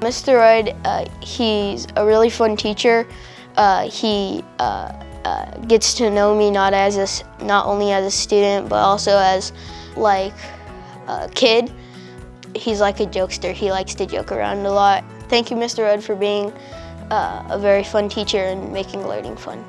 Mr. Royd, uh, he's a really fun teacher. Uh, he uh, uh gets to know me not as a, not only as a student, but also as like a kid. He's like a jokester. He likes to joke around a lot. Thank you, Mr. Rudd, for being uh, a very fun teacher and making learning fun.